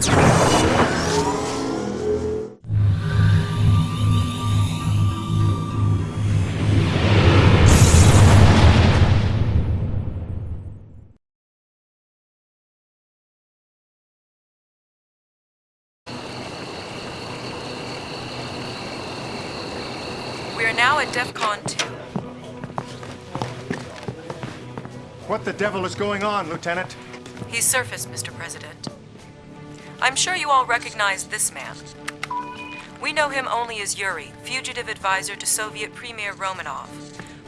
We are now at DEFCON 2. What the devil is going on, Lieutenant? He's surfaced, Mr. President. I'm sure you all recognize this man. We know him only as Yuri, fugitive advisor to Soviet Premier Romanov.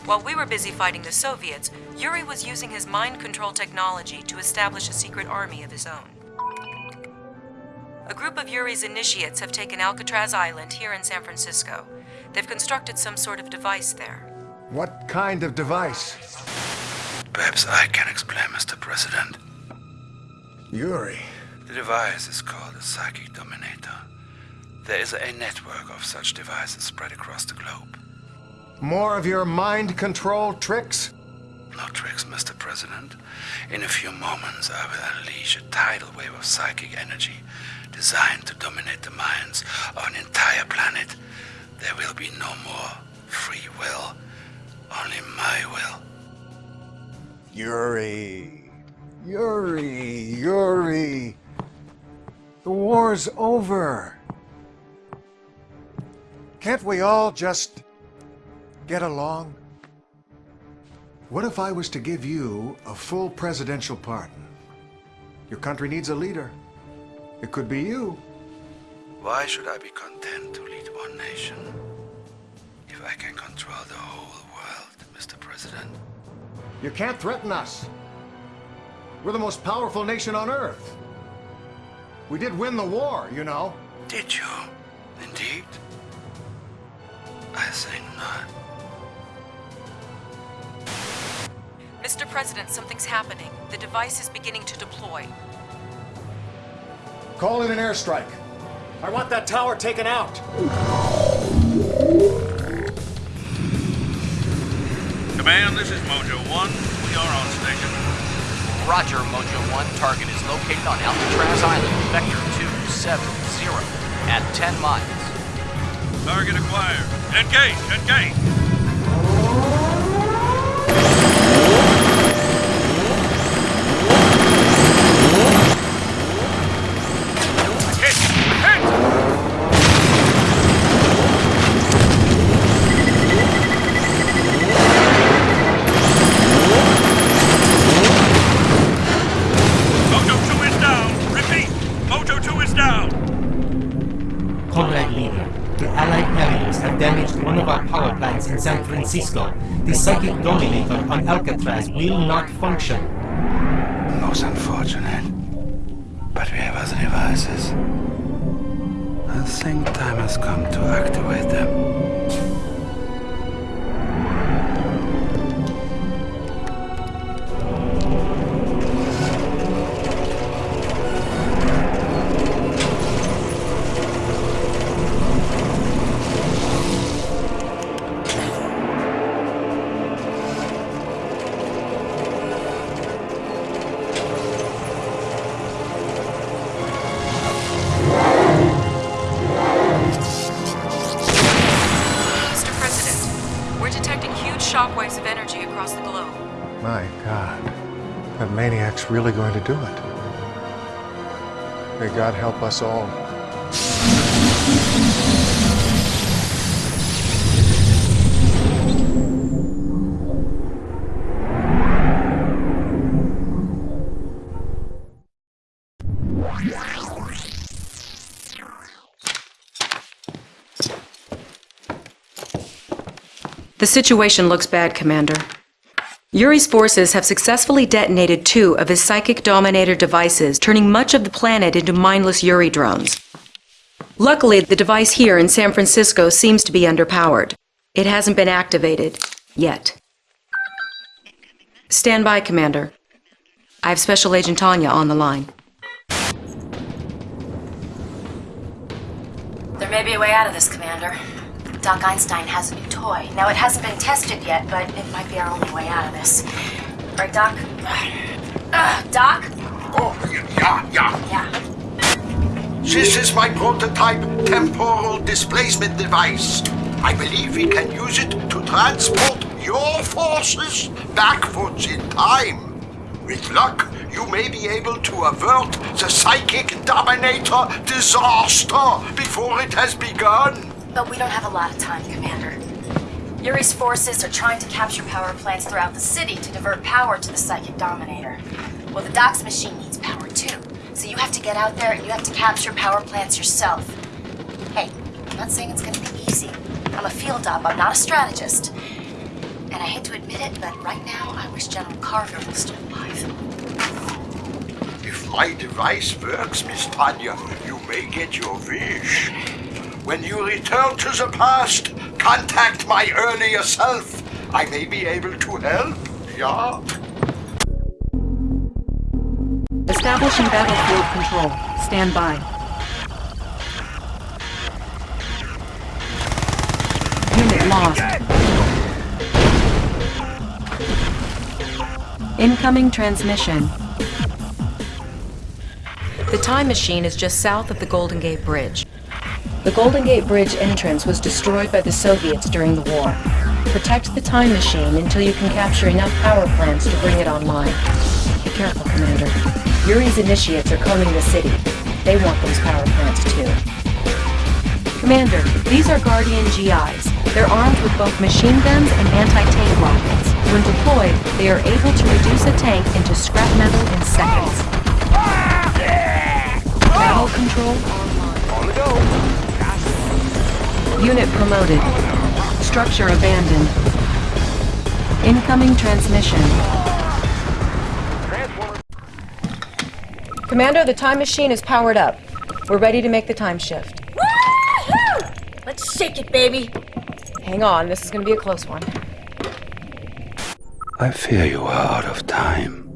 While we were busy fighting the Soviets, Yuri was using his mind control technology to establish a secret army of his own. A group of Yuri's initiates have taken Alcatraz Island here in San Francisco. They've constructed some sort of device there. What kind of device? Perhaps I can explain, Mr. President. Yuri. The device is called a psychic dominator. There is a network of such devices spread across the globe. More of your mind control tricks? No tricks, Mr. President. In a few moments, I will unleash a tidal wave of psychic energy designed to dominate the minds of an entire planet. There will be no more free will, only my will. Yuri. Yuri. Yuri. The war's over. Can't we all just get along? What if I was to give you a full presidential pardon? Your country needs a leader. It could be you. Why should I be content to lead one nation if I can control the whole world, Mr. President? You can't threaten us. We're the most powerful nation on Earth. We did win the war, you know. Did you? Indeed? I think not. Mr. President, something's happening. The device is beginning to deploy. Call in an airstrike. I want that tower taken out. Command, this is Mojo 1. We are on station. Roger, Mojo 1. Target located on Alcatraz Island, Vector 270, at 10 miles. Target acquired. Engage, engage! Francisco. The psychic dominator on Alcatraz will not function. Most unfortunate. But we have other devices. I think time has come to activate do it. May God help us all. The situation looks bad, Commander. Yuri's forces have successfully detonated two of his psychic dominator devices, turning much of the planet into mindless Yuri drones. Luckily, the device here in San Francisco seems to be underpowered. It hasn't been activated. Yet. Stand by, Commander. I have Special Agent Tanya on the line. There may be a way out of this, Commander. Doc Einstein has a new toy. Now, it hasn't been tested yet, but it might be our only way out of this. Right, Doc? Uh, Doc? Oh, yeah, yeah. Yeah. This is my prototype temporal displacement device. I believe we can use it to transport your forces backwards in time. With luck, you may be able to avert the Psychic Dominator disaster before it has begun. But we don't have a lot of time, Commander. Yuri's forces are trying to capture power plants throughout the city to divert power to the Psychic Dominator. Well, the Doc's machine needs power too. So you have to get out there and you have to capture power plants yourself. Hey, I'm not saying it's gonna be easy. I'm a field op, I'm not a strategist. And I hate to admit it, but right now I wish General Carville was still alive. If my device works, Miss Tanya, you may get your wish. When you return to the past, contact my earlier self. I may be able to help, yeah? Establishing battlefield control. Stand by. Unit lost. Incoming transmission. The time machine is just south of the Golden Gate Bridge. The Golden Gate Bridge entrance was destroyed by the Soviets during the war. Protect the time machine until you can capture enough power plants to bring it online. Be careful, Commander. Yuri's initiates are combing the city. They want those power plants too. Commander, these are Guardian GIs. They're armed with both machine guns and anti-tank rockets. When deployed, they are able to reduce a tank into scrap metal in seconds. Battle control online. Unit promoted. Structure abandoned. Incoming transmission. Commander, the time machine is powered up. We're ready to make the time shift. Woohoo! Let's shake it, baby. Hang on, this is gonna be a close one. I fear you are out of time.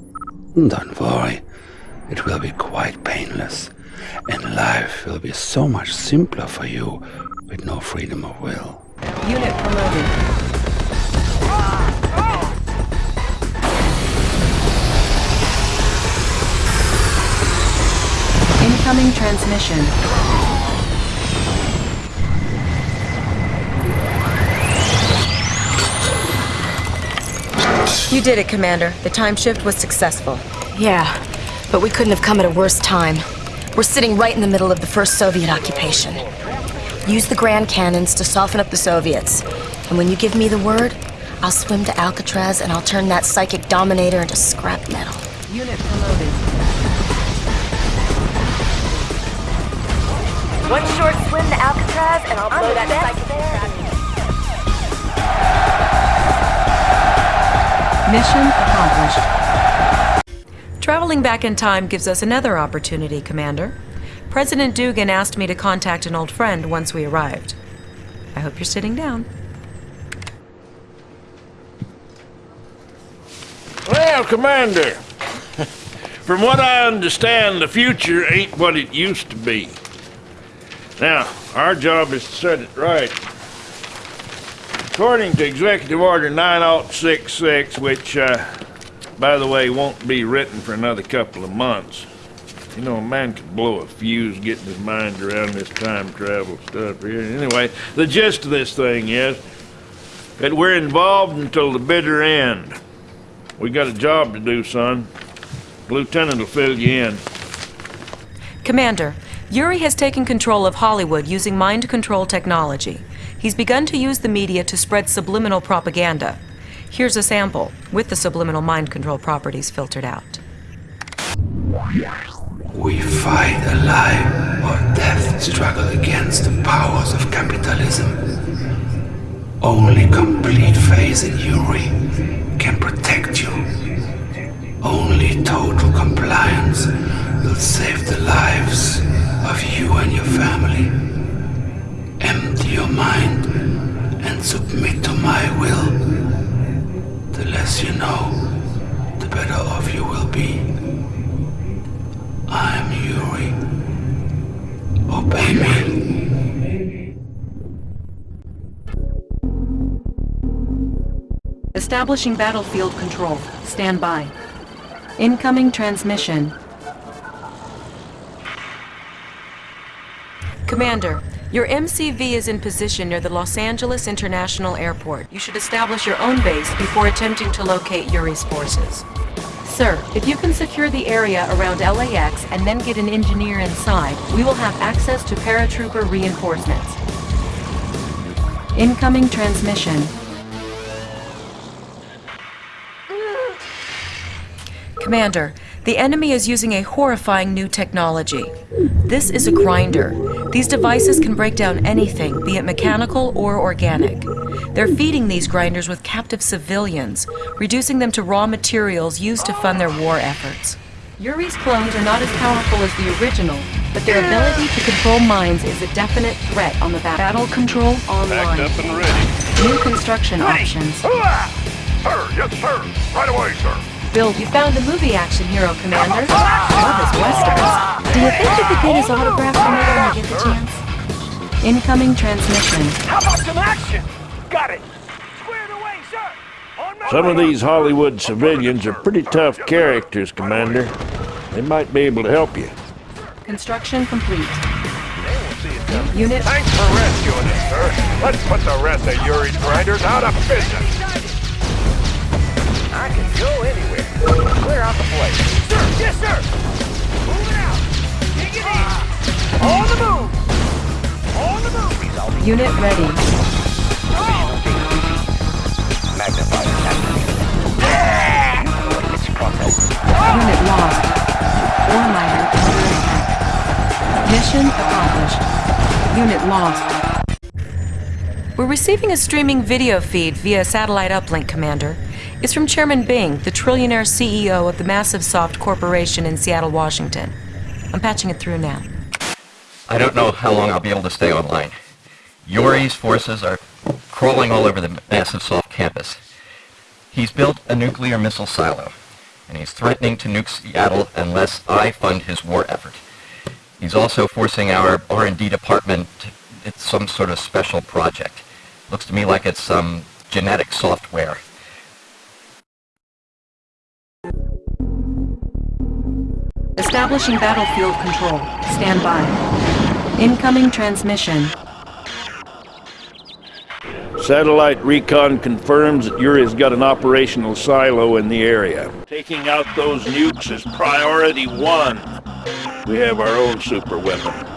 Don't worry, it will be quite painless, and life will be so much simpler for you with no freedom of will. Unit promoted. Incoming transmission. You did it, Commander. The time shift was successful. Yeah, but we couldn't have come at a worse time. We're sitting right in the middle of the first Soviet occupation. Use the Grand Cannons to soften up the Soviets. And when you give me the word, I'll swim to Alcatraz and I'll turn that psychic dominator into scrap metal. Unit promoted. One short swim to Alcatraz and I'll blow that psychic there. Mission accomplished. Traveling back in time gives us another opportunity, Commander. President Dugan asked me to contact an old friend once we arrived. I hope you're sitting down. Well, Commander, from what I understand, the future ain't what it used to be. Now, our job is to set it right. According to Executive Order 9066, which, uh, by the way, won't be written for another couple of months. You know, a man could blow a fuse getting his mind around this time travel stuff here. Anyway, the gist of this thing is that we're involved until the bitter end. We got a job to do, son. Lieutenant will fill you in. Commander, Yuri has taken control of Hollywood using mind control technology. He's begun to use the media to spread subliminal propaganda. Here's a sample, with the subliminal mind control properties filtered out. We fight a life or death struggle against the powers of capitalism. Only complete faith in Yuri can protect you. Only total compliance will save the lives of you and your family. Empty your mind and submit to my will. The less you know, the better off you will be. I'm Yuri. Obey me. Establishing battlefield control. Stand by. Incoming transmission. Commander, your MCV is in position near the Los Angeles International Airport. You should establish your own base before attempting to locate Yuri's forces. Sir, if you can secure the area around LAX and then get an engineer inside, we will have access to paratrooper reinforcements. Incoming transmission. Commander, the enemy is using a horrifying new technology. This is a grinder. These devices can break down anything, be it mechanical or organic. They're feeding these grinders with captive civilians, reducing them to raw materials used to fund their war efforts. Yuri's clones are not as powerful as the original, but their ability to control minds is a definite threat on the ba- battle control online. Backed up and ready. New construction options. Sir, yes, sir. Right away, sir. Bill, you found the movie action hero, Commander. Love his westerns. Do you think you could get his autograph for me when you get the chance? Incoming transmission. How about some action? Got it. Squared away, sir. On my Some of these Hollywood civilians are pretty tough characters, Commander. They might be able to help you. Construction complete. They won't see it coming. Unit Thanks for rescuing us, sir. Let's put the rest of Yuri's grinders out of business. I can go anywhere. Clear out the place. Sir, yes, sir. Moving out. Dig it in. On the move. On the move. Unit ready. magnified. Unit lost. Ore miner under attack. Mission accomplished. Unit lost. We're receiving a streaming video feed via satellite uplink, Commander. It's from Chairman Bing, the trillionaire CEO of the Massive Soft Corporation in Seattle, Washington. I'm patching it through now. I don't know how long I'll be able to stay online. Yuri's forces are crawling all over the massive soft campus. He's built a nuclear missile silo, and he's threatening to nuke Seattle unless I fund his war effort. He's also forcing our R&D department. It's some sort of special project. Looks to me like it's some genetic software. Establishing battlefield control. Stand by. Incoming transmission. Satellite recon confirms that Yuri's got an operational silo in the area. Taking out those nukes is priority one. We have our own super weapon.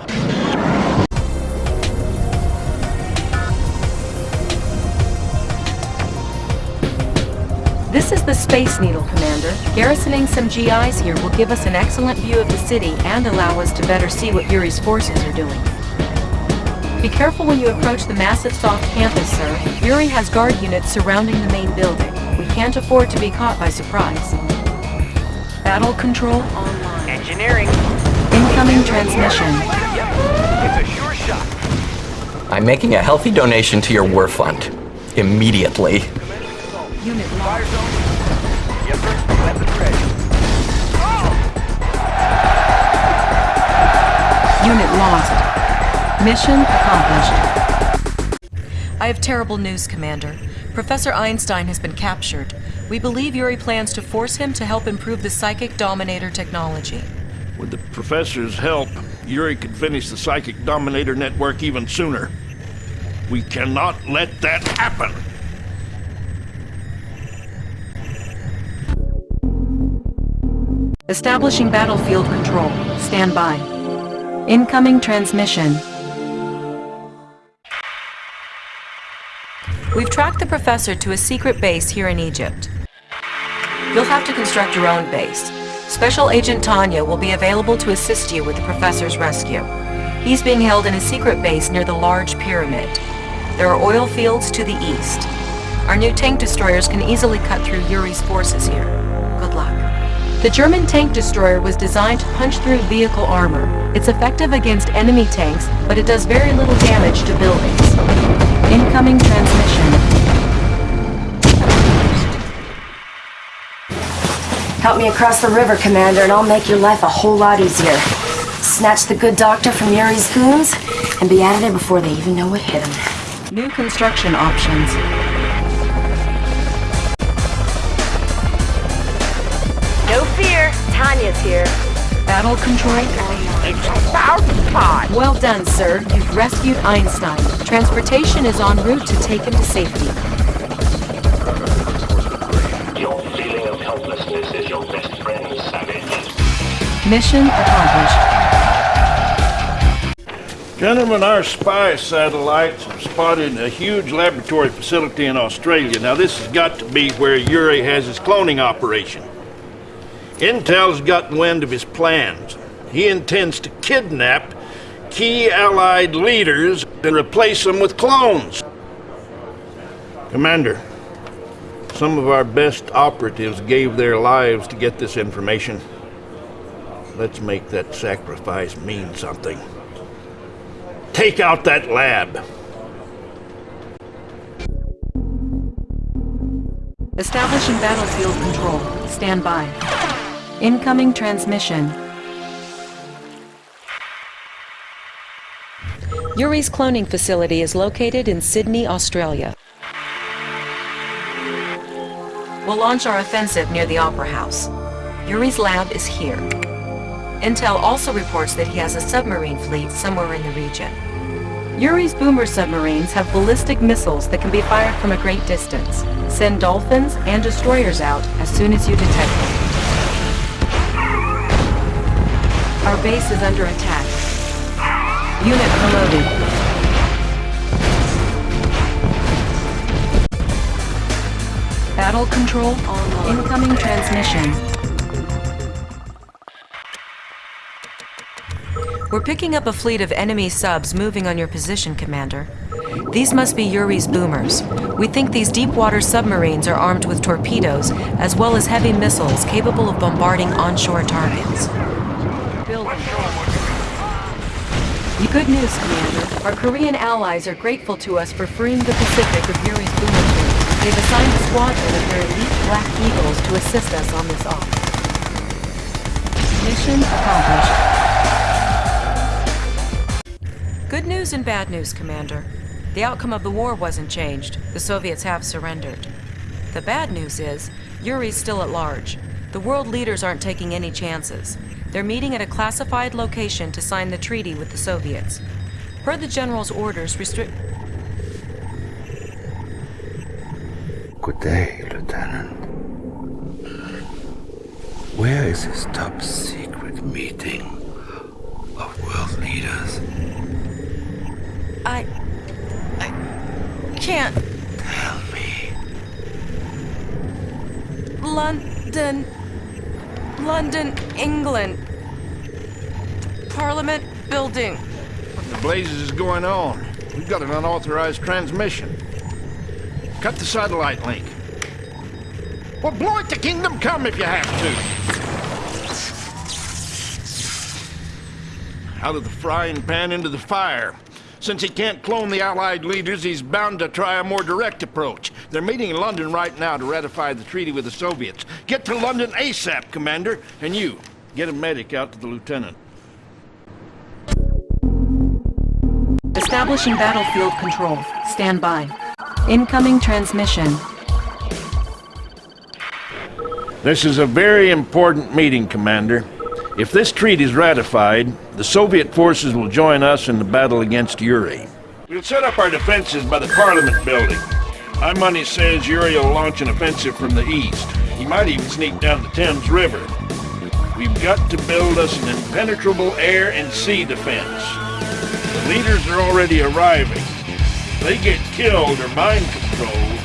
This is the Space Needle, Commander. Garrisoning some GIs here will give us an excellent view of the city and allow us to better see what Yuri's forces are doing. Be careful when you approach the massive soft campus, sir. Yuri has guard units surrounding the main building. We can't afford to be caught by surprise. Battle control online. Engineering. Incoming transmission. Yep. It's a sure shot. I'm making a healthy donation to your war fund. Immediately. Unit Fire zone. Yes, sir. Weapons ready. Oh! Unit lost. Mission accomplished. I have terrible news, Commander. Professor Einstein has been captured. We believe Yuri plans to force him to help improve the Psychic Dominator technology. With the professor's help, Yuri could finish the Psychic Dominator network even sooner. We cannot let that happen. Establishing battlefield control. Stand by. Incoming transmission. We've tracked the professor to a secret base here in Egypt. You'll have to construct your own base. Special Agent Tanya will be available to assist you with the professor's rescue. He's being held in a secret base near the large pyramid. There are oil fields to the east. Our new tank destroyers can easily cut through Yuri's forces here. The German tank destroyer was designed to punch through vehicle armor. It's effective against enemy tanks, but it does very little damage to buildings. Incoming transmission. Help me across the river, Commander, and I'll make your life a whole lot easier. Snatch the good doctor from Yuri's goons and be out of there before they even know what hit him. New construction options. Tanya's here. Battle control. takes a thousand times! Well done, sir. You've rescued Einstein. Transportation is en route to take him to safety. Your feeling of helplessness is your best friend, Savage. Mission accomplished. Gentlemen, our spy satellites have spotted a huge laboratory facility in Australia. Now, this has got to be where Yuri has his cloning operation. Intel's gotten wind of his plans. He intends to kidnap key Allied leaders and replace them with clones. Commander, some of our best operatives gave their lives to get this information. Let's make that sacrifice mean something. Take out that lab. Establishing battlefield control. Stand by. Incoming transmission. Yuri's cloning facility is located in Sydney, Australia. We'll launch our offensive near the Opera House. Yuri's lab is here. Intel also reports that he has a submarine fleet somewhere in the region. Yuri's boomer submarines have ballistic missiles that can be fired from a great distance. Send dolphins and destroyers out as soon as you detect them. Our base is under attack. Unit promoted. Battle control online. Incoming transmission. We're picking up a fleet of enemy subs moving on your position, Commander. These must be Yuri's boomers. We think these deep-water submarines are armed with torpedoes, as well as heavy missiles capable of bombarding onshore targets. Good news, Commander. Our Korean allies are grateful to us for freeing the Pacific of Yuri's boomer fleet. They've assigned a squadron of their elite Black Eagles to assist us on this op. Mission accomplished. Good news and bad news, Commander. The outcome of the war wasn't changed. The Soviets have surrendered. The bad news is, Yuri's still at large. The world leaders aren't taking any chances. They're meeting at a classified location to sign the treaty with the Soviets. Per the General's orders, restrict... Good day, Lieutenant. Where is this top secret meeting of world leaders? I... I... can't... Tell me. London... London, England. Parliament building. What in the blazes is going on? We've got an unauthorized transmission. Cut the satellite link. Well, blow it to Kingdom Come if you have to. Out of the frying pan into the fire. Since he can't clone the Allied leaders, he's bound to try a more direct approach. They're meeting in London right now to ratify the treaty with the Soviets. Get to London ASAP, Commander. And you, get a medic out to the lieutenant. Establishing battlefield control. Stand by. Incoming transmission. This is a very important meeting, Commander. If this treaty is ratified, the Soviet forces will join us in the battle against Yuri. We'll set up our defenses by the Parliament building. My money says Yuri will launch an offensive from the east. He might even sneak down the Thames River. We've got to build us an impenetrable air and sea defense. The leaders are already arriving. If they get killed or mind controlled,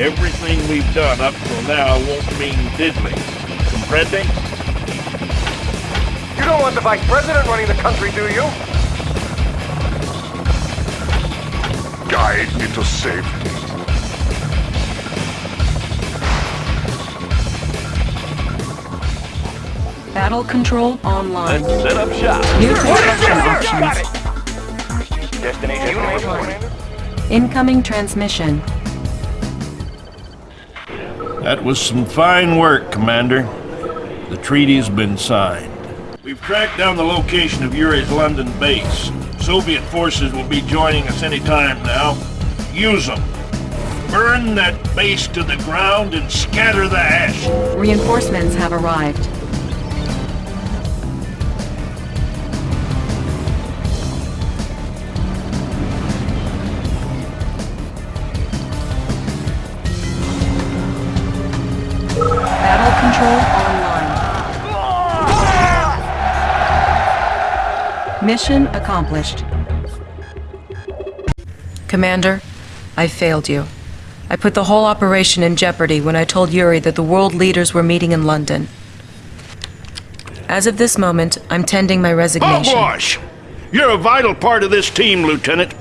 everything we've done up till now won't mean diddly. Comprende? You don't want the vice president running the country, do you? Guide me to safety. Battle control online. Let's set up shop. New construction options. it. Destination Incoming transmission. That was some fine work, Commander. The treaty's been signed. We've tracked down the location of Yuri's London base. Soviet forces will be joining us any time now. Use them. Burn that base to the ground and scatter the ash. Reinforcements have arrived. Mission accomplished. Commander, I failed you. I put the whole operation in jeopardy when I told Yuri that the world leaders were meeting in London. As of this moment, I'm tending my resignation. Hogwash! You're a vital part of this team, Lieutenant.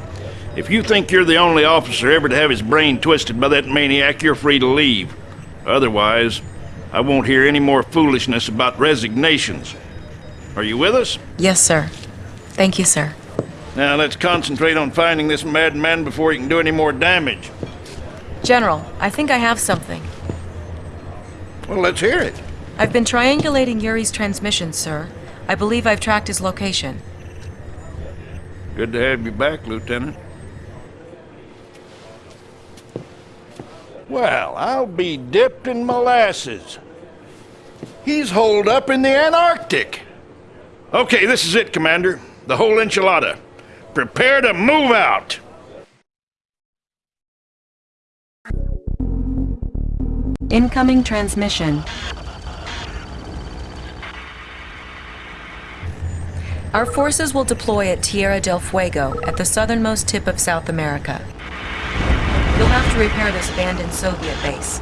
If you think you're the only officer ever to have his brain twisted by that maniac, you're free to leave. Otherwise, I won't hear any more foolishness about resignations. Are you with us? Yes, sir. Thank you, sir. Now let's concentrate on finding this madman before he can do any more damage. General, I think I have something. Well, let's hear it. I've been triangulating Yuri's transmissions, sir. I believe I've tracked his location. Good to have you back, Lieutenant. Well, I'll be dipped in molasses. He's holed up in the Antarctic. Okay, this is it, Commander. The whole enchilada. Prepare to move out. Incoming transmission. Our forces will deploy at Tierra del Fuego, at the southernmost tip of South America. You'll have to repair this abandoned Soviet base.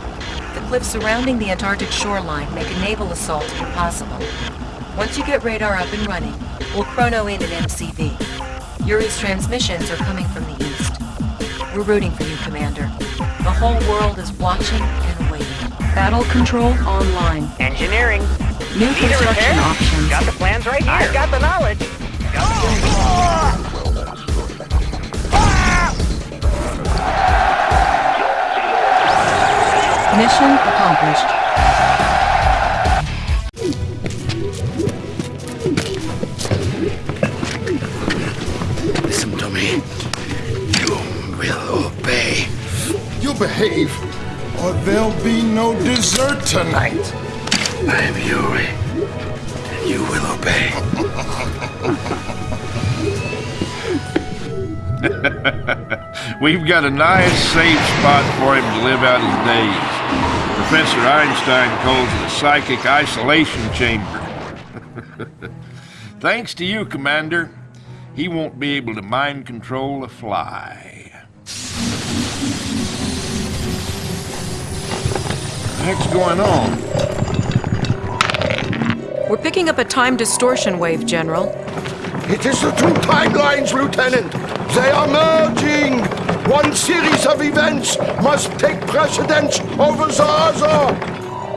The cliffs surrounding the Antarctic shoreline make a naval assault impossible. Once you get radar up and running, we'll chrono in an MCV. Yuri's transmissions are coming from the east. We're rooting for you, Commander. The whole world is watching and waiting. Battle control online. Engineering. New Need construction options. Got the plans right here. I've got the knowledge. Go! Mission accomplished. Behave, or there'll be no dessert tonight. I am Yuri. And you will obey. We've got a nice, safe spot for him to live out his days. Professor Einstein calls it a psychic isolation chamber. Thanks to you, Commander, he won't be able to mind control a fly. What's going on? We're picking up a time distortion wave, General. It is the two timelines, Lieutenant. They are merging. One series of events must take precedence over the other.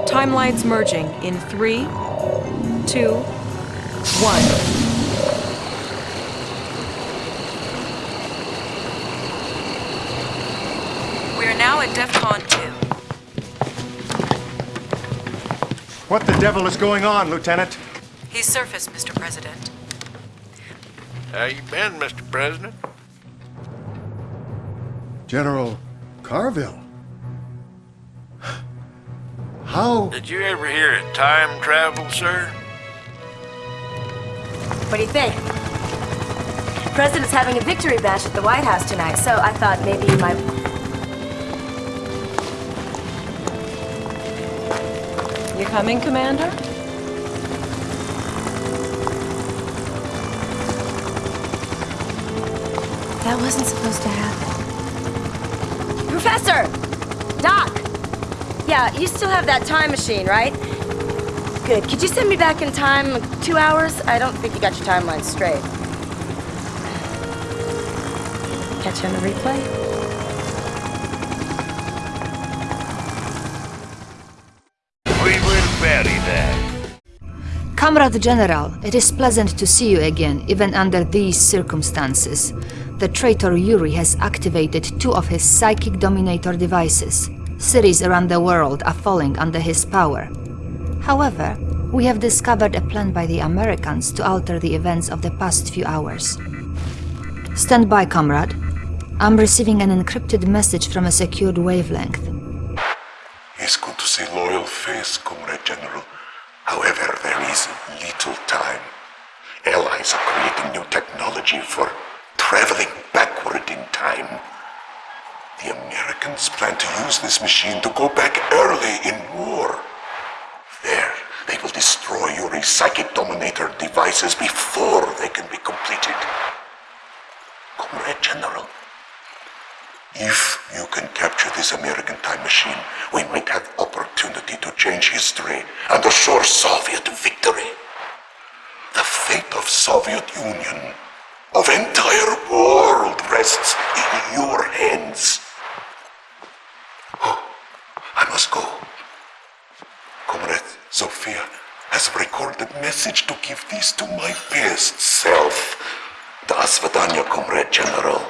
Timelines merging in three, two, one. What the devil is going on, Lieutenant? He's surfaced, Mr. President. How you been, Mr. President? General Carville. How? Did you ever hear of time travel, sir? What do you think? President's having a victory bash at the White House tonight, so I thought maybe you might. Coming, Commander? That wasn't supposed to happen. Professor! Doc! Yeah, you still have that time machine, right? Good. Could you send me back in time like, two hours? I don't think you got your timeline straight. Catch you on the replay? Comrade General, it is pleasant to see you again, even under these circumstances. The traitor Yuri has activated two of his psychic dominator devices. Cities around the world are falling under his power. However, we have discovered a plan by the Americans to alter the events of the past few hours. Stand by, comrade. I'm receiving an encrypted message from a secured wavelength. It's good to see loyal face, Comrade General. However, there is little time. Allies are creating new technology for traveling backward in time. The Americans plan to use this machine to go back early in war. There, they will destroy your psychic dominator devices before they can be completed. Comrade General, capture this American time machine, we might have opportunity to change history and assure Soviet victory. The fate of Soviet Union, of entire world rests in your hands. Oh, I must go. Comrade Zofia has recorded message to give this to my best self. Do svidaniya, Comrade General.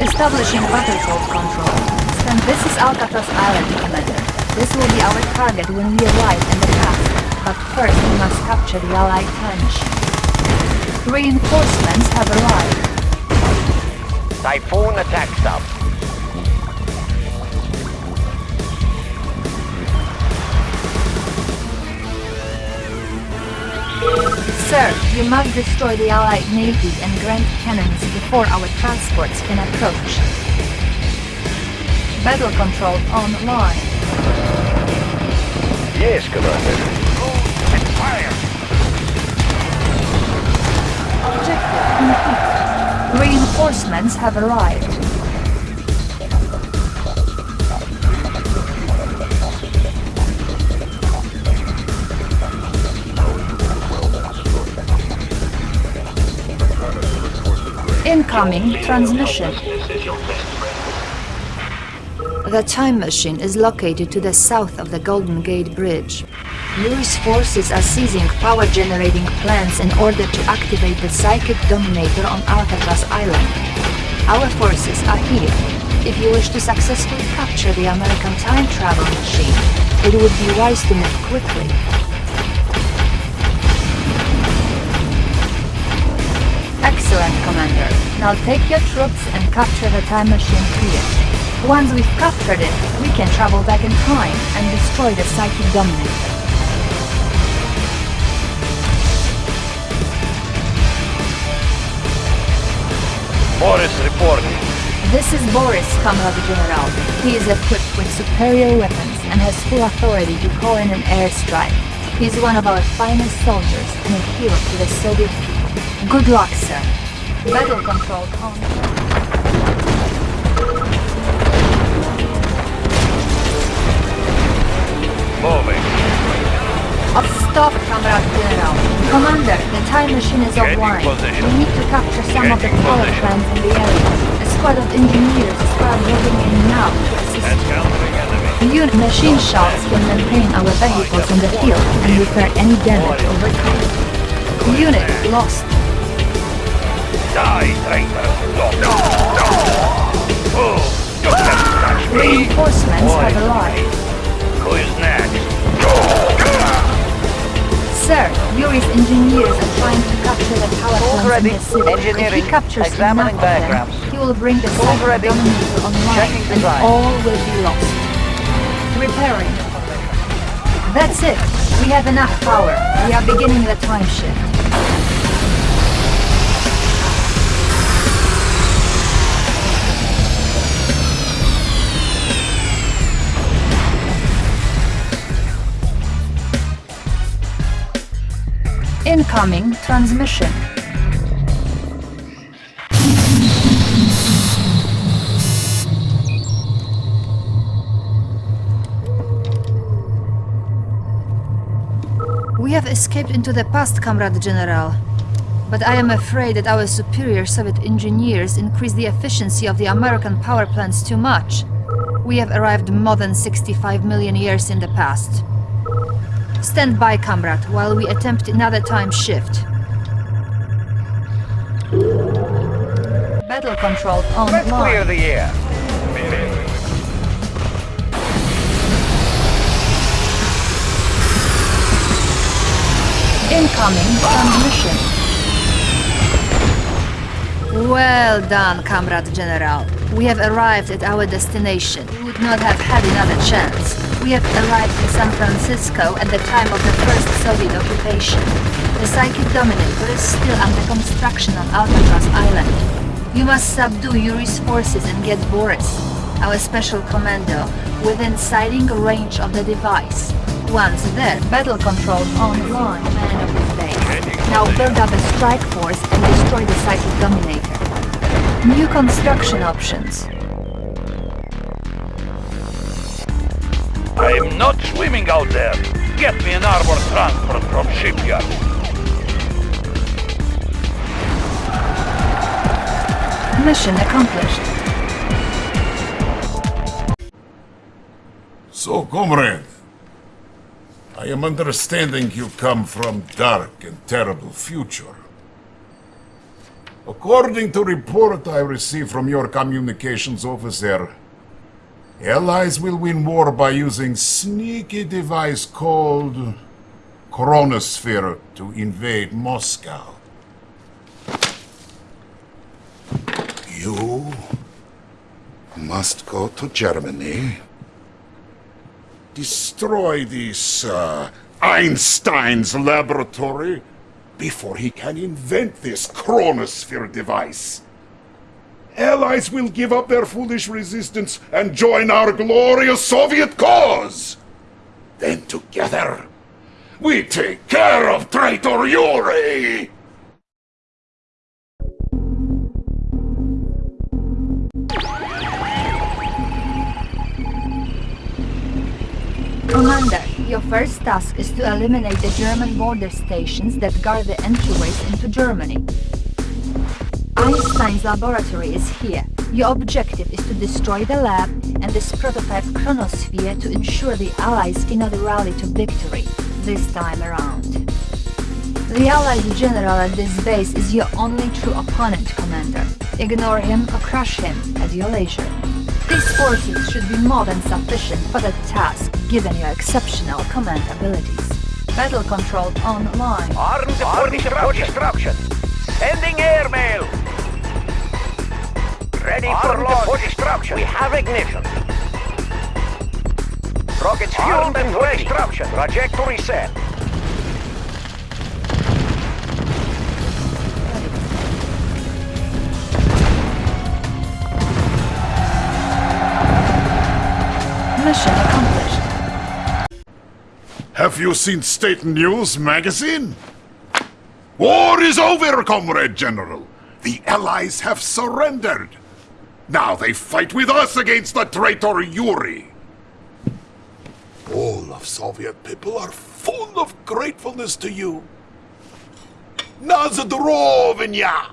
Establishing battlefield control. Then this is Alcatraz Island, Commander. This will be our target when we arrive in the path. But first we must capture the Allied trench. Reinforcements have arrived. Typhoon attack stop. Sir, you must destroy the Allied Navy and Grand Cannons before our transports can approach. Battle control online. Yes, Commander. And fire! Objective complete. Reinforcements have arrived. Incoming transmission. The time machine is located to the south of the Golden Gate Bridge. Yuri's forces are seizing power generating plants in order to activate the Psychic Dominator on Alcatraz Island. Our forces are here. If you wish to successfully capture the American time travel machine, it would be wise to move quickly. Commander. Now take your troops and capture the time machine here. Once we've captured it, we can travel back in time and destroy the Psychic Dominator. Boris reporting. This is Boris, Comrade General. He is equipped with superior weapons and has full authority to call in an airstrike. He is one of our finest soldiers and a hero to the Soviet people. Good luck, sir. Battle control on. Moving. Stop, Comrade General. Commander, the time machine is Changing offline. position. We need to capture some of the power position. plants in the area. A squad of engineers is moving in now to assist. Unit machine shops can maintain our vehicles in the field and repair any damage over time. Unit lost. Die, traitor. Stop. No, no. Oh, you can't touch me. Reinforcements Boy. have arrived. Who is next? Sir, Yuri's engineers are trying to capture the power Tools plants in the city. If Engineering. he captures Examining enough of them, diagrams. he will bring the Tools Psychic ready. Dominator online Checking and design. all will be lost. Repairing. That's it. We have enough power. We are beginning the time shift. Incoming transmission. We have escaped into the past, Comrade General. But I am afraid that our superior Soviet engineers increased the efficiency of the American power plants too much. We have arrived more than 65 million years in the past. Stand by, comrade, while we attempt another time shift. Battle control on. Let's clear the air. Incoming transmission. Well done, Comrade General. We have arrived at our destination. We would not have had another chance. We have arrived in San Francisco at the time of the first Soviet occupation. The Psychic Dominator is still under construction on Alcatraz Island. You must subdue Yuri's forces and get Boris, our special commando, within sighting range of the device. Once there, battle control online, man of the base. Now build up a strike force and destroy the Psychic Dominator. New construction options. I'm not swimming out there. Get me an armor transport from shipyard. Mission accomplished. So, comrade, I am understanding you come from dark and terrible future. According to report I received from your communications officer, Allies will win war by using sneaky device called Chronosphere to invade Moscow. You must go to Germany. Destroy this uh, Einstein's laboratory before he can invent this Chronosphere device. Allies will give up their foolish resistance and join our glorious Soviet cause. Then together, we take care of traitor Yuri! Commander, your first task is to eliminate the German border stations that guard the entryways into Germany. Einstein's laboratory is here. Your objective is to destroy the lab and this prototype chronosphere to ensure the Allies cannot rally to victory, this time around. The Allied general at this base is your only true opponent, Commander. Ignore him or crush him at your leisure. These forces should be more than sufficient for the task, given your exceptional command abilities. Battle control online. Armed for destruction. Sending airmail. Ready for launch. for destruction. We have ignition. Rockets fueled and for destruction. Trajectory set. Mission accomplished. Have you seen State News magazine? War is over, Comrade General. The Allies have surrendered. Now they fight with us against the traitor Yuri. All of Soviet people are full of gratefulness to you. Nazdrovnya!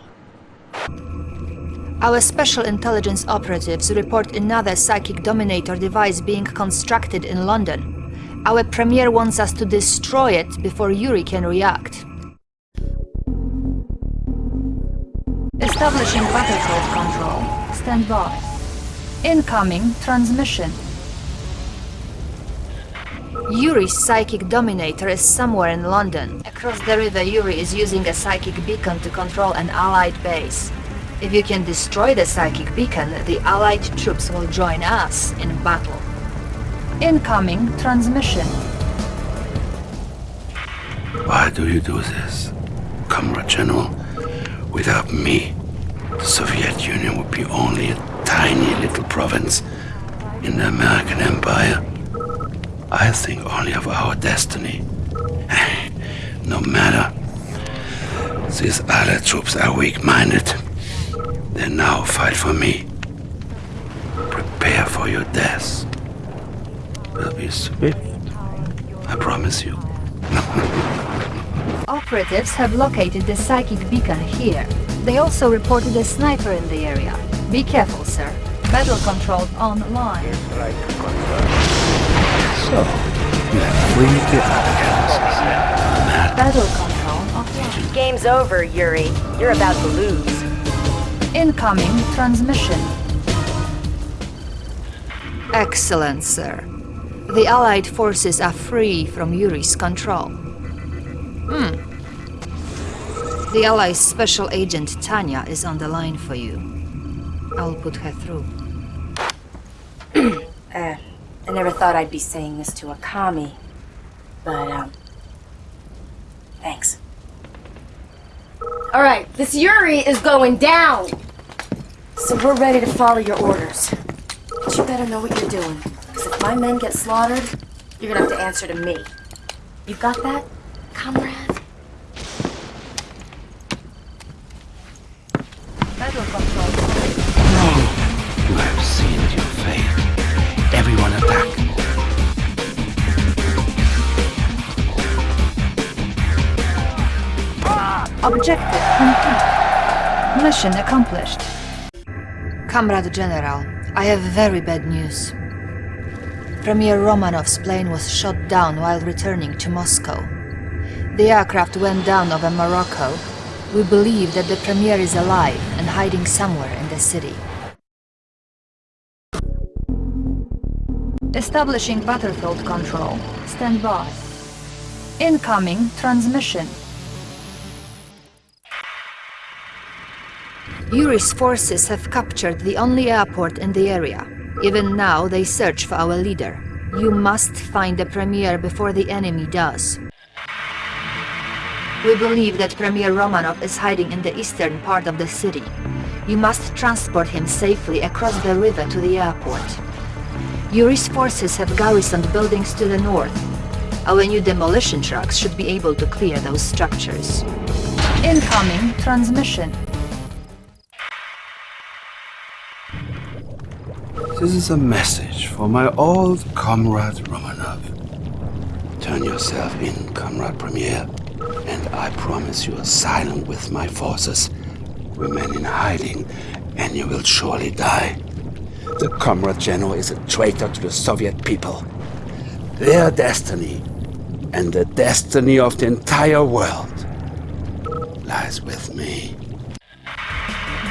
Our special intelligence operatives report another psychic dominator device being constructed in London. Our premier wants us to destroy it before Yuri can react. Establishing battlefield control. Stand by. Incoming transmission. Yuri's psychic dominator is somewhere in London. Across the river, Yuri is using a psychic beacon to control an allied base. If you can destroy the psychic beacon, the allied troops will join us in battle. Incoming transmission. Why do you do this, Comrade General? Without me, the Soviet Union would be only a tiny little province in the American Empire. I think only of our destiny. no matter. These other troops are weak-minded. They now fight for me. Prepare for your death. Will be swift. I promise you. Operatives have located the psychic beacon here. They also reported a sniper in the area. Be careful, sir. Battle control online. So, you have freed the outcasts. Battle control offline. Game's over, Yuri. You're about to lose. Incoming transmission. Excellent, sir. The Allied forces are free from Yuri's control. Hmm. The Allies' special agent Tanya is on the line for you. I'll put her through. uh, I never thought I'd be saying this to a commie, but, um, thanks. Alright, this Yuri is going down! So we're ready to follow your orders. But you better know what you're doing, because if my men get slaughtered, you're gonna have to answer to me. You got that, comrade? Objective complete. Mission accomplished. Comrade General, I have very bad news. Premier Romanov's plane was shot down while returning to Moscow. The aircraft went down over Morocco. We believe that the Premier is alive and hiding somewhere in the city. Establishing battlefield control. Stand by. Incoming transmission. Yuri's forces have captured the only airport in the area. Even now, they search for our leader. You must find the Premier before the enemy does. We believe that Premier Romanov is hiding in the eastern part of the city. You must transport him safely across the river to the airport. Yuri's forces have garrisoned buildings to the north. Our new demolition trucks should be able to clear those structures. Incoming transmission. This is a message for my old comrade Romanov. Turn yourself in, comrade Premier, and I promise you asylum with my forces. Remain in hiding, and you will surely die. The comrade general is a traitor to the Soviet people. Their destiny, and the destiny of the entire world, lies with me.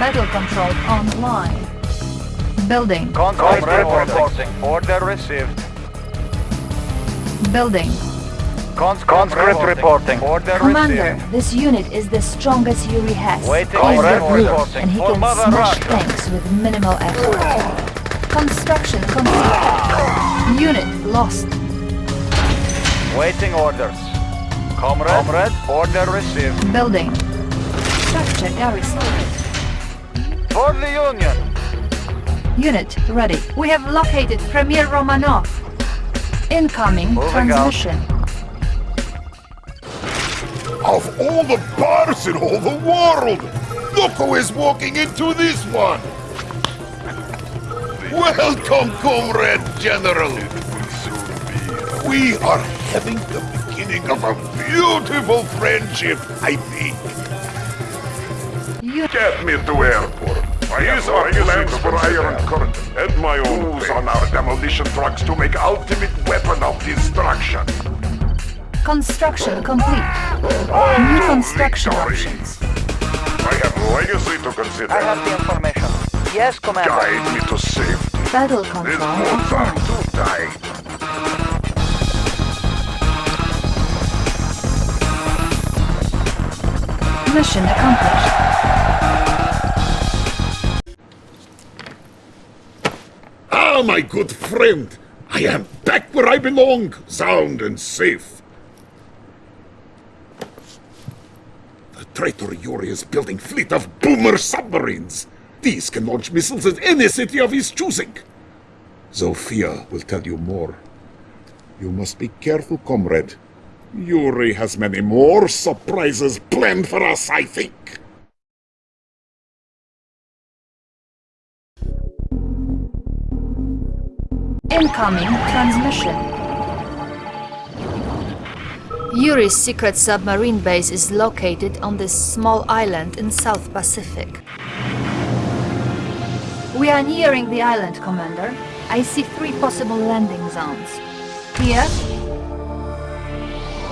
Battle control online. Building. Conscript reporting. Order received. Building. Conscript reporting. Order Commander, received. this unit is the strongest Yuri has. Waiting He is the brute, and he For can smash Russia. tanks with minimal effort. Construction complete. Unit lost. Waiting orders. Comrade. Comrade. Order received. Building. Structure garrisoned. For the Union. Unit ready. We have located Premier Romanov. Incoming Moving out. transmission. Of all the bars in all the world, look who is walking into this one. Welcome, Comrade General. We are having the beginning of a beautiful friendship, I think. Get me to airport. These are plans for Iron Curtain and my own Tools on our demolition trucks to make ultimate weapon of destruction. Construction complete. Oh, New construction options. I have legacy to consider. I have the information. Yes, Commander. Guide me to safety. Battle There's control no time offline. to die. Mission accomplished. Ah, my good friend, I am back where I belong, sound and safe. The traitor Yuri is building fleet of boomer submarines. These can launch missiles at any city of his choosing. Zofia will tell you more. You must be careful, comrade. Yuri has many more surprises planned for us, I think. Incoming transmission. Yuri's secret submarine base is located on this small island in South Pacific. We are nearing the island, Commander. I see three possible landing zones. Here,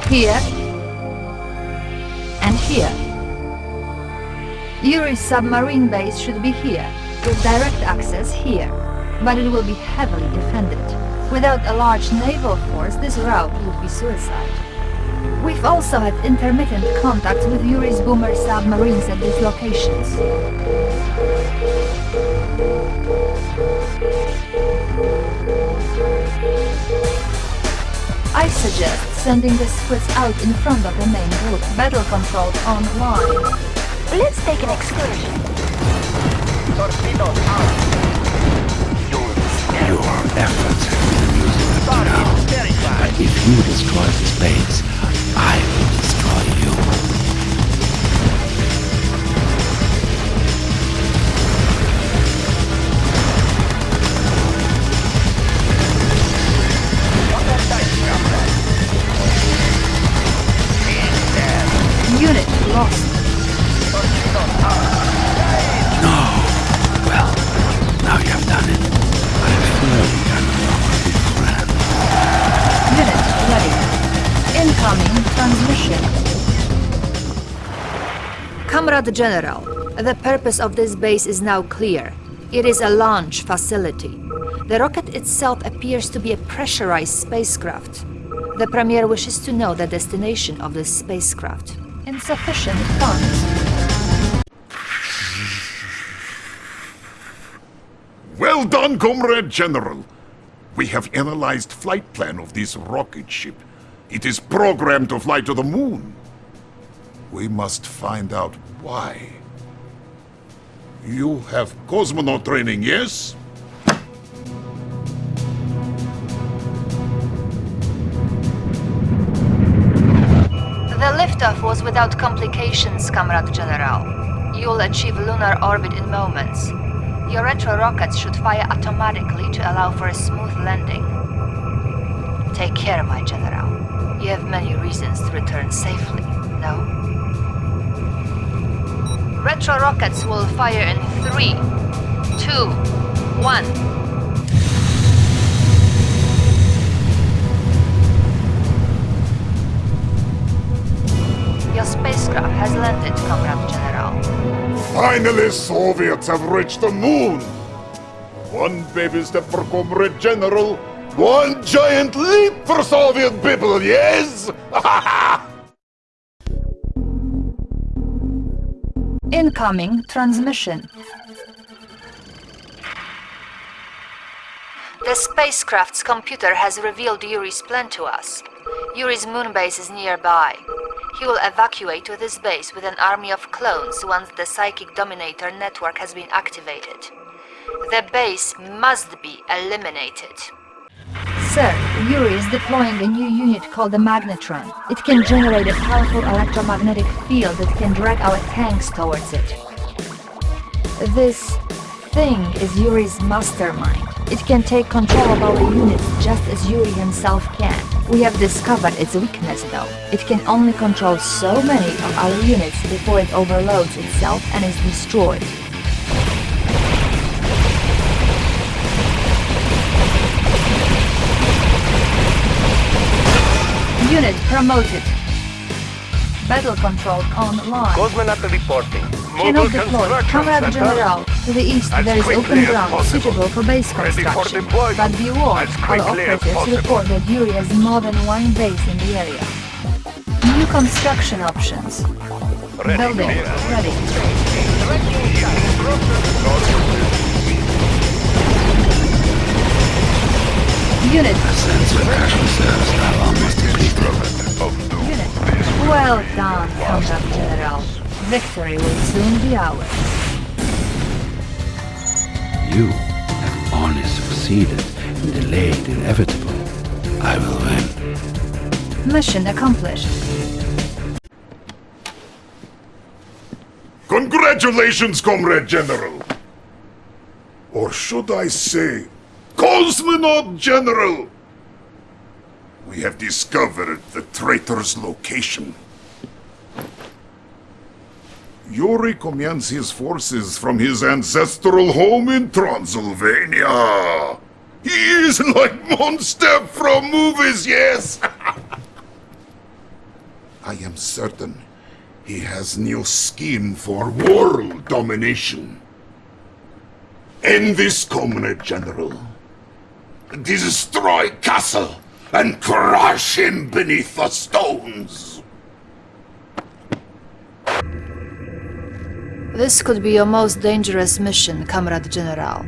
here, and here. Yuri's submarine base should be here, with direct access here, but it will be heavily defended. Without a large naval force, this route would be suicide. We've also had intermittent contact with Yuri's boomer submarines at these locations. I suggest sending the squids out in front of the main group. Battle control online. Let's take an excursion. Torpedoes out. Your efforts have been to now. But if you destroy this base, I will destroy you. Unit lost. Comrade General, the purpose of this base is now clear. It is a launch facility. The rocket itself appears to be a pressurized spacecraft. The Premier wishes to know the destination of this spacecraft. Insufficient funds. Well done, Comrade General. We have analyzed flight plan of this rocket ship. It is programmed to fly to the moon. We must find out why. You have cosmonaut training, yes? The liftoff was without complications, Comrade General. You'll achieve lunar orbit in moments. Your retro rockets should fire automatically to allow for a smooth landing. Take care, my General. You have many reasons to return safely, no? Retro rockets will fire in three, two, one. Your spacecraft has landed, Comrade General. Finally, Soviets have reached the moon! One baby step for Comrade General, one giant leap for Soviet people, yes? Incoming transmission. The spacecraft's computer has revealed Yuri's plan to us. Yuri's moon base is nearby. He will evacuate to this base with an army of clones once the Psychic Dominator network has been activated. The base must be eliminated. Sir, Yuri is deploying a new unit called the Magnetron. It can generate a powerful electromagnetic field that can drag our tanks towards it. This thing is Yuri's mastermind. It can take control of our units just as Yuri himself can. We have discovered its weakness though. It can only control so many of our units before it overloads itself and is destroyed. Unit promoted. Battle control online. Cosmonaut reporting. Mobile deployed. Comrade. General. To the east As there is open ground suitable for base Ready for construction. But be warned, all operatives report that Yuri has more than one base in the area. New construction options. Building ready. Unit. Unit. Well done, Comrade General. Victory will soon be ours. You have only succeeded in delaying the inevitable. I will win. Mission accomplished. Congratulations, Comrade General! Or should I say, Cosmonaut General! We have discovered the traitor's location. Yuri commands his forces from his ancestral home in Transylvania. He is like monster from movies, yes! I am certain he has new scheme for world domination. End this, Comrade General. Destroy Castle and crush him beneath the stones. This could be your most dangerous mission, Comrade General.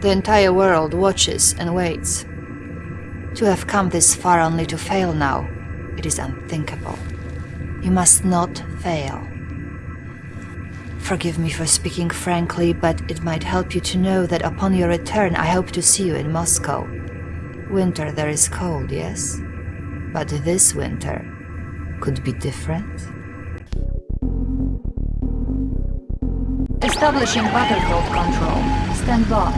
The entire world watches and waits. To have come this far only to fail now, it is unthinkable. You must not fail. Forgive me for speaking frankly, but it might help you to know that upon your return I hope to see you in Moscow. Winter there is cold, yes? But this winter could be different. Establishing battlefield control. Stand by.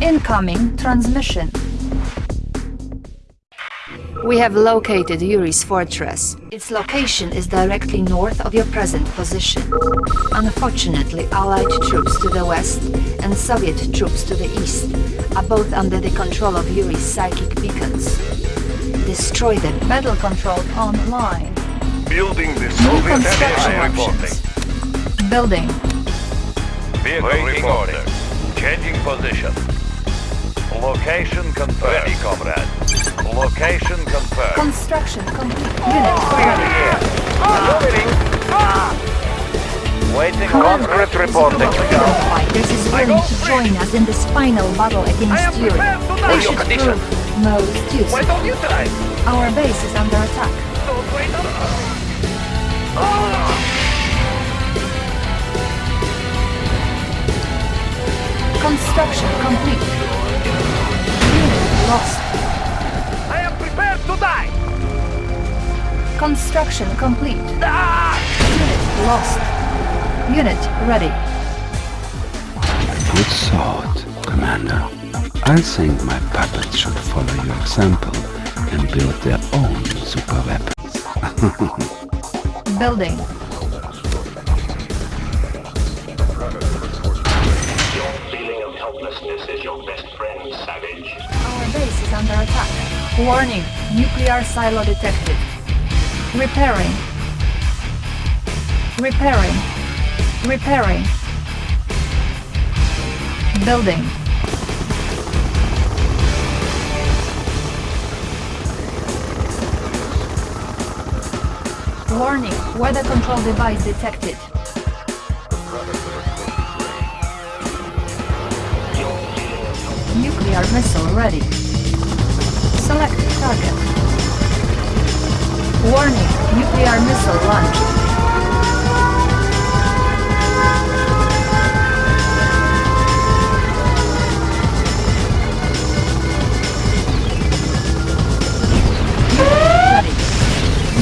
Incoming transmission. We have located Yuri's fortress. Its location is directly north of your present position. Unfortunately, Allied troops to the west and Soviet troops to the east are both under the control of Yuri's psychic beacons. Destroy them. Battle control online. Building the New construction options. Building. Vehicle Waiting order. Changing position. Location confirmed. Ready, comrade. Location confirmed. Construction complete. Unit ready. Waiting Commander, conscript this reporting. group of freedom fighters is willing to join us in this final battle against Yuri. They should prove most useful. you try? Our base is under attack. Construction complete. Unit lost. Construction complete. Ah! Unit lost. Unit ready. Good thought, Commander. I think my puppets should follow your example and build their own super weapons. Building. Your feeling of helplessness is your best friend, Savage. Our base is under attack. Warning, nuclear silo detected. Repairing. Repairing. Repairing. Building. Warning, weather control device detected. Nuclear missile ready. Select target. Warning, nuclear missile launch.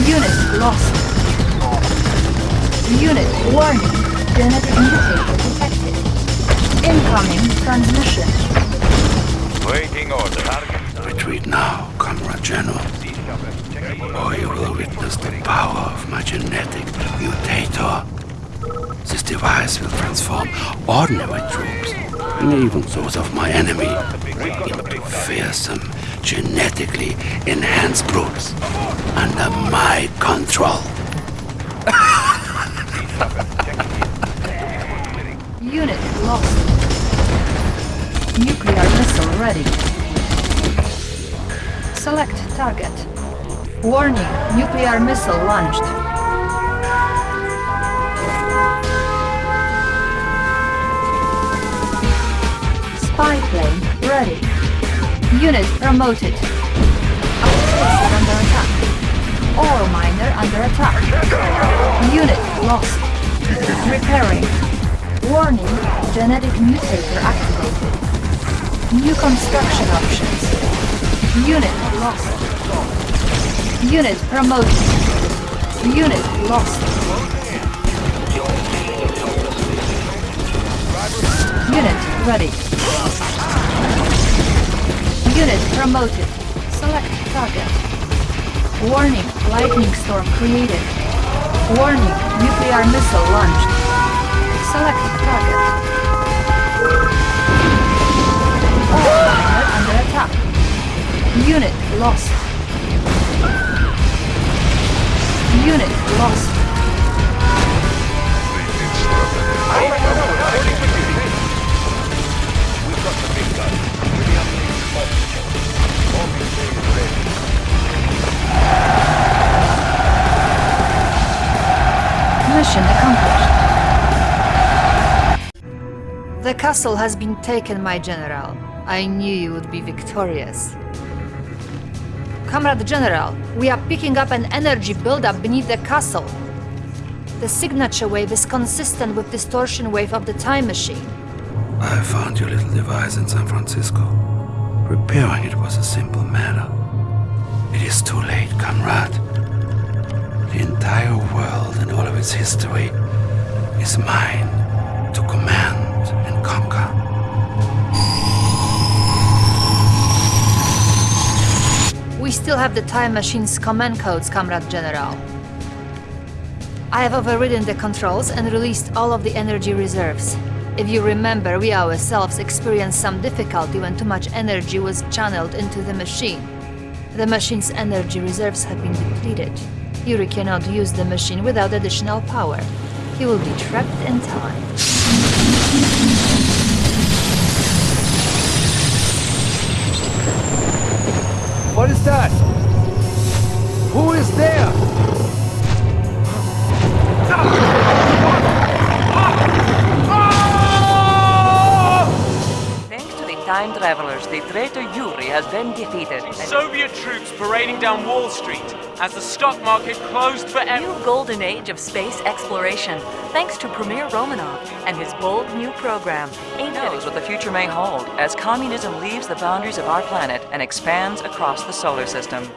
Unit lost. Unit warning. Genetic mutator detected. Incoming transmission. Waiting order. Retreat now, Comrade General, or you will witness the power of my genetic mutator. This device will transform ordinary troops, and even those of my enemy, into fearsome, genetically enhanced brutes under my control. Unit lost. Nuclear missile ready. Select target. Warning, nuclear missile launched. Spy plane ready. Unit promoted. Is under attack. Ore miner under attack. Unit lost. Repairing. Warning, genetic mutator activated. New construction options. Unit lost. Unit promoted. Unit lost. Unit ready. Unit promoted. Select target. Warning, lightning storm created. Warning, nuclear missile launched. Select target. Under attack. Unit lost. Unit lost. Mission accomplished. The castle has been taken, my general. I knew you would be victorious. Comrade General, we are picking up an energy buildup beneath the castle. The signature wave is consistent with distortion wave of the time machine. I found your little device in San Francisco. Repairing it was a simple matter. It is too late, comrade. The entire world and all of its history is mine to command still have the time machine's command codes, Comrade General. I have overridden the controls and released all of the energy reserves. If you remember, we ourselves experienced some difficulty when too much energy was channeled into the machine. The machine's energy reserves have been depleted. Yuri cannot use the machine without additional power. He will be trapped in time. What is that? Who is there? Thanks to the time travelers, the traitor Yuri has been defeated. and- Soviet troops parading down Wall Street as the stock market closed for New golden age of space exploration, thanks to Premier Romanov and his bold new program. He knows what the future may hold as communism leaves the boundaries of our planet and expands across the solar system.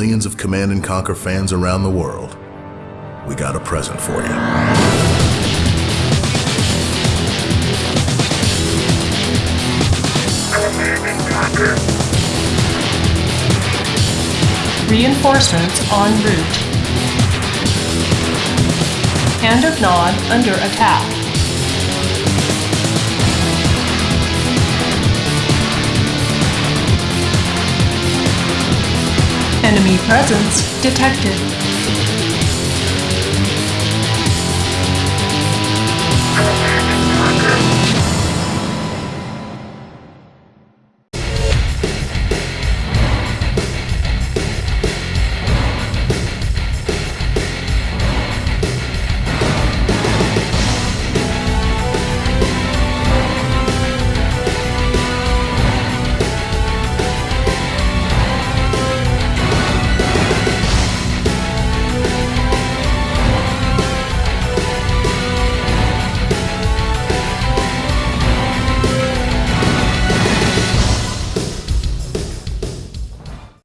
Millions of Command and Conquer fans around the world, we got a present for you. Reinforcements en route. Hand of Nod under attack. Enemy presence detected.